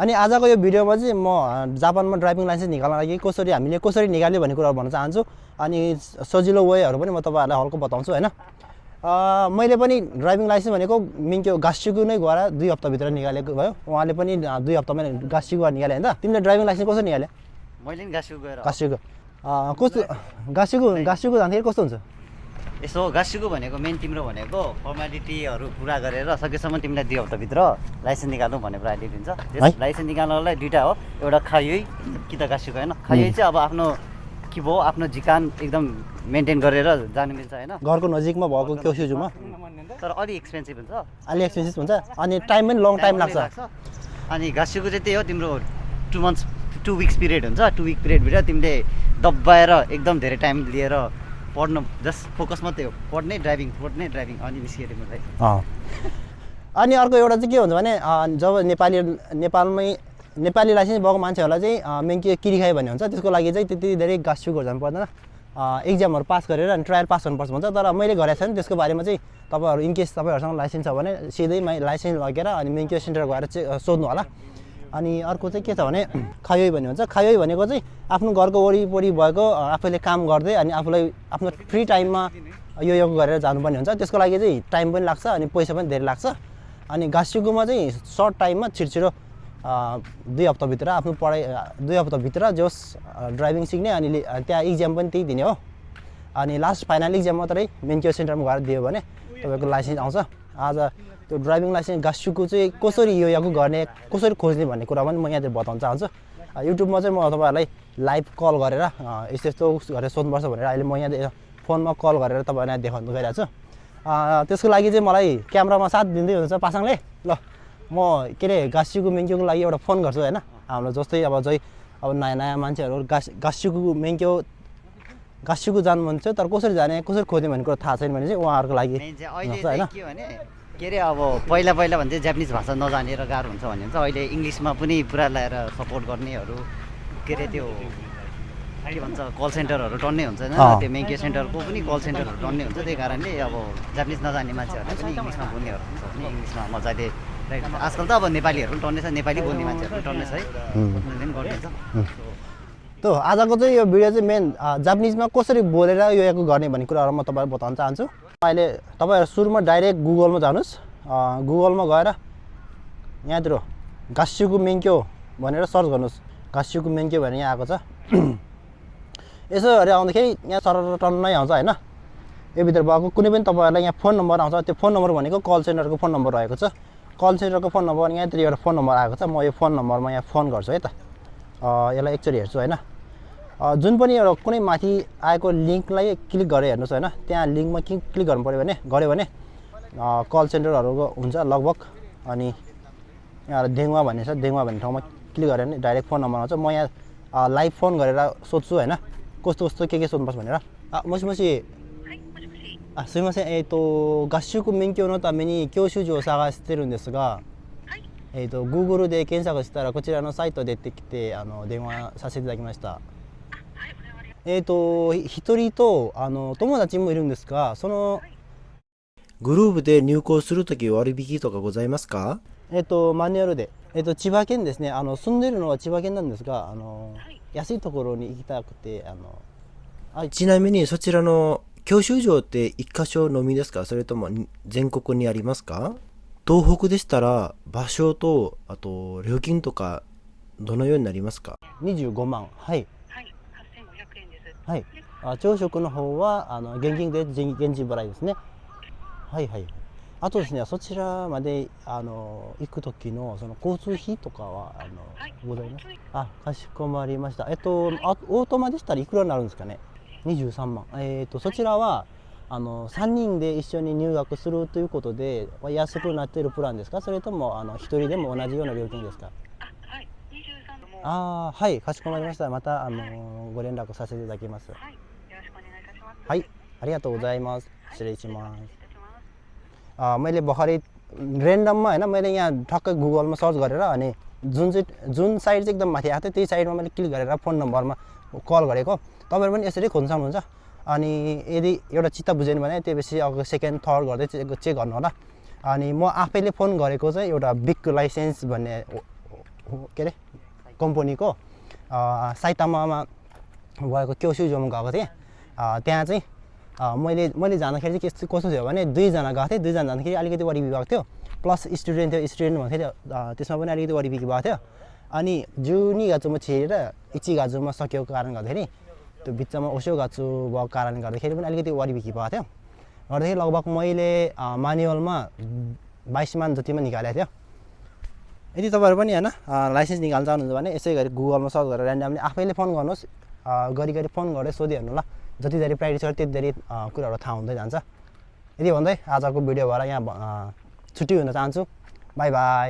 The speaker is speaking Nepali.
अनि आजको यो भिडियोमा चाहिँ म जापानमा ड्राइभिङ लाइसेन्स निकाल्न लागि कसरी हामीले कसरी निकाल्यो भन्ने कुराहरू भन्न चाहन्छु। अनि सजिलो वेहरू पनि म तपाईँहरूलाई हल्का बताउँछु होइन? मैले पनि ड्राइभिङ लाइसेन्स भनेको मिन्क्यो गासिगु नै गएर दुई हप्ताभित्र निकालेको भयो। उहाँले पनि दुई हप्तामा गासिगु गएर निकाले होइन? त तिमीले ड्राइभिङ लाइसेन्स कसरी निकाल्यो मैले नि गाँसिएको गएर गासिगु अ, कस्तो? गासिगु गासिगु जाँदाखेरि कस्तो हुन्छ? यसो गाँसिएको भनेको मेन तिम्रो भनेको फर्मालिटीहरू पुरा गरेर सकेसम्म तिमीलाई दुई हप्ताभित्र लाइसेन्स निकाल्नु भन्ने प्राइली दिन्छ। लाइसेन्स निकाल्नलाई दुइटा हो। एउटा खायै कि त गाँसिएको होइन खायै चाहिँ अब आफ्नो के भयो? आफ्नो झिकान एकदम मेन्टेन गरेर जानु मिल्छ होइन। घरको नजिकमा भएको क्योसिजुमा तर अलिक एक्सपेन्सिभ हुन्छ। अलि एक्सपेन्सिभ हुन्छ। अनि टाइम पनि लङ टाइम लाग्छ। अनि गाँसिएको चाहिँ त्यही हो तिम्रो two months two weeks period हुन्छ। टु विक पिरियडभित्र तिमीले दबाएर एकदम धेरै टाइम लिएर पढ्नु जस्ट फोकस मात्रै हो। पढ्ने ड्राइभिङ पढ्ने ड्राइभिङ अनि निस्कियो तिमीलाई अँ। अनि अर्को एउटा चाहिँ के हुन्छ भने जब नेपाली नेपालमै नेपाली लाइसेन्स भएको मान्छेहरूलाई चाहिँ अँ, मेन के किरी खायो भन्ने हुन्छ त्यसको लागि चाहिँ त्यति धेरै गाँसिएको जानु पर्दैन। अँ, इक्जामहरू पास गरेर अनि ट्रायल पास गर्नुपर्छ भन्छ तर मैले गरेको छैन त्यसको बारेमा चाहिँ तपाईँहरू इनकेस तपाईँहरूसँग लाइसेन्स छ भने सिधै लाइसेन्स लगेर अनि मेन सेन्टर गएर चाहिँ सोध्नु होला। अनि अर्को चाहिँ के छ भने खायोई भन्ने हुन्छ। खायोई भनेको चाहिँ आफ्नो घरको वरिपरि भएको आफैले काम गर्दै अनि आफूलाई आफ्नो फ्री टाइममा यो यो गरेर जानुपर्ने हुन्छ। त्यसको लागि चाहिँ टाइम पनि लाग्छ अनि पैसा पनि धेरै लाग्छ। अनि गाँसिगुमा चाहिँ सर्ट टाइममा छिटो दुई हप्ताभित्र आफ्नो पढाइ दुई हप्ताभित्र जोस् ड्राइभिङ सिक्ने अनि त्यहाँ इक्जाम पनि त्यही दिने हो। अनि लास्ट फाइनल इक्जाम मात्रै मेन्क्यो सेन्टरमा गएर दियो भने तपाईँको लाइसेन्स आउँछ। आज त्यो ड्राइभिङ लाइसेन्स गाँसिगु चाहिँ कसरी यो यागु गर्ने कसरी खोज्ने भन्ने कुरा पनि म यहाँतिर बताउन चाहन्छु। युट्युबमा चाहिँ म तपाईँहरूलाई लाइभ कल गरेर यस्तो यस्तो गरेर सोध्नुपर्छ भनेर अहिले म यहाँ फोनमा कल गरेर तपाईँलाई देखाउनु गइरहेको छु। त्यसको लागि चाहिँ मलाई क्यामरामा साथ दिँदै हुनुहुन्छ पासाङले। ल म के अरे गाँसिगु मेङ्क्योको लागि एउटा फोन गर्छु होइन? हाम्रो जस्तै अब चाहिँ अब नयाँ नयाँ मान्छेहरू गाँस गाँसिगु मेङ्क्यो गाँसिगु जानु मन तर कसरी जाने कसरी खोज्ने भन्ने कुरा थाहा छैन भने चाहिँ उहाँहरूको लागि होइन के अरे अब पहिला पहिला भने चाहिँ जापानिज भाषा नजानेर गाह्रो हुन्छ भने चाहिँ अहिले इङ्ग्लिसमा पनि पुरा ल्याएर सपोर्ट गर्नेहरू के अरे त्यो के भन्छ कल सेन्टरहरू टन्नै हुन्छ होइन। त्यो मेङ्के सेन्टरको पनि कल सेन्टरहरू टन्नै हुन्छ त्यही कारणले अब जापानिज नजान्ने मान्छेहरूले पनि इङ्ग्लिसमा बोल्नेहरू हुन्छ भने इङ्ग्लिसमा मजाले। आजकल त अब नेपालीहरू पनि टन्नै छ नेपाली बोल्ने मान्छेहरू पनि टन्नै छ है उनीहरूले त आजको चाहिँ यो भिडियो चाहिँ मेन जापानिजमा कसरी बोलेर यो गर्ने भन्ने कुराहरू म तपाईँलाई बताउन चाहन्छु। अहिले तपाईँहरू सुरुमा डाइरेक्ट गुगलमा जानुहोस्। गुगलमा गएर यहाँतिर गाँसिगु मेङ्क्यो भनेर सर्च गर्नुहोस्। गाँसिगु मेङ्क्यो भनेर यहाँ आएको छ। यसो हेरेर आउँदाखेरि यहाँ टन्नै आउँछ होइन? यो भित्र भएको कुनै पनि तपाईँहरूलाई यहाँ फोन नम्बर आउँछ। त्यो फोन नम्बर भनेको कल सेन्टरको फोन नम्बर रहेको छ। कल सेन्टरको फोन नम्बर यहाँतिर एउटा फोन नम्बर आएको छ। म यो फोन नम्बरमा यहाँ फोन गर्छु है त। यसलाई एकचोटि हेर्छु होइन? जुन पनि एउटा कुनै माथि आएको लिङ्कलाई क्लिक गरेर हेर्नुहोस् होइन त्यहाँ लिङ्कमा क्लिक क्लिक गर्नु पऱ्यो भने गऱ्यो भने अँ, कल सेन्टरहरूको हुन्छ लगभग अनि यहाँ देङवा भन्ने छ देङवा भन्ने ठाउँमा क्लिक गरेर नि डाइरेक्ट फोन नम्बर आउँछ म यहाँ अँ, लाइभ फोन गरेर सोध्छु होइन कस्तो कस्तो के के सोध्नुपर्छ भनेर अँ, मसी मसी あすみません、えっ、と、合宿免許のために教習所を探してるんですが、えっ、と、Google で検索したら、こちらのサイト出てきて、あの、電話させていただきました。 えっ、と、ひ一人と、あの、友達もいるんですが、その、グループで入校するとき割引とかございますか？えっ、と、マニュアルで。えっ、と、千葉県ですね、あの、住んでるのは千葉県なんですが、あの、安いところに行きたくて、あの、あちなみにそちらの教習所って一箇所のみですか？それとも全国にありますか？東北でしたら場所とあと料金とかどのようになりますか？25万。はいはい、8500円です。はいあ朝食の方はあの現金で現現金払いですね。はいはいあとですねそちらまであの行く時のその交通費とかはあの、はい。ございます？あかしこまりました。えっとあオートマでしたらいくらになるんですかね？23万。えっとそちらはあの3人で一緒に入学するということで安くなっているプランですか？それともあの1人でも同じような料金ですか？あ、はい、23もああはいかしこまりましたまたあのご連絡させていただきますはい、よろしくお願いいたします。はいありがとうございます失礼します失礼いたします。 अ, मैले भर्खरै ऱ्यान्डममा होइन मैले यहाँ ठक्कै गुगलमा सर्च गरेर अनि जुन चाहिँ जुन साइड चाहिँ एकदम माथि आएको थियो त्यही साइडमा मैले क्लिक गरेर फोन नम्बरमा कल गरेको तपाईँहरू पनि यसरी खोज्न सक्नुहुन्छ अनि यदि एउटा चित्त बुझेन भने त्यसपछि अब सेकेन्ड थर्ड गर्दै चेक चेक गर्नु होला अनि म आफैले फोन गरेको चाहिँ एउटा बिग लाइसेन्स भन्ने के अरे कम्पनीको साइतामामा भएको क्योसु जोमा गएको थिएँ। त्यहाँ चाहिँ मैले मैले जाँदाखेरि चाहिँ के कस्तो थियो भने दुईजना गएको थिएँ। दुईजना जाँदाखेरि अलिकति बढी भएको थियो। प्लस स्टुडेन्ट थियो स्टुडेन्ट भएको थियो त्यसमा पनि अलिकति बिक्री भएको थियो। अनि जुनी गाजुमा छिरेर इची गाजुमा सकेको कारण गर्दाखेरि त्यो बिचमा ओसो गाछु भएको कारणले गर्दाखेरि पनि अलिकति बिक्री भएको थियो। गर्दाखेरि लगभग मैले अ, मानुअलमा बाइस मान जतिमा निकालेको थियो। यदि तपाईँहरू पनि होइन लाइसेन्स निकाल्न चाहनुहुन्छ भने यसै गरी गुगलमा सर्च गरेर ऱ्यान्डमली आफैले फोन गर्नुहोस्। अ, घरिघरि फोन गरेर सोधिहेर्नु ल। जति धेरै प्र्याक्टिस गर्यो त्यति धेरै कुराहरू थाहा हुँदै जान्छ। यदि भन्दै आजको भिडियोबाट यहाँ अ, छुट्टी हुन चाहन्छु। By by